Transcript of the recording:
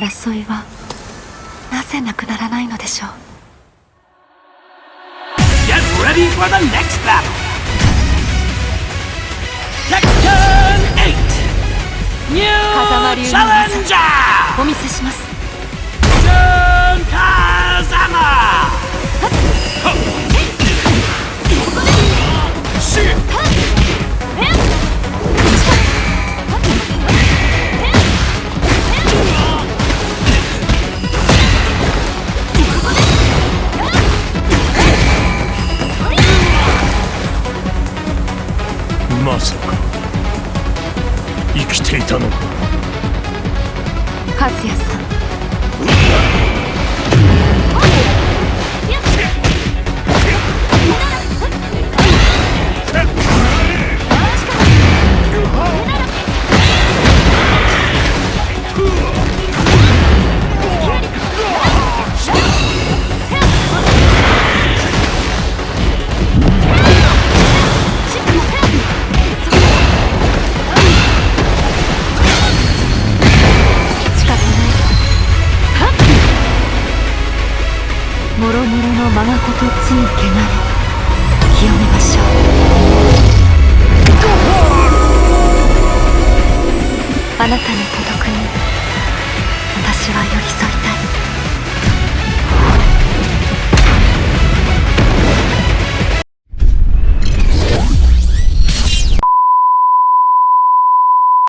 争いはなぜなくならないのでしょう Get ready for the next battle! Tekken 8! New Challenger! お見せしますまさか生きていたのか。和也さん。もろもろのままことつい汚れ清めましょう。あなたの孤独に私は寄り添いたい。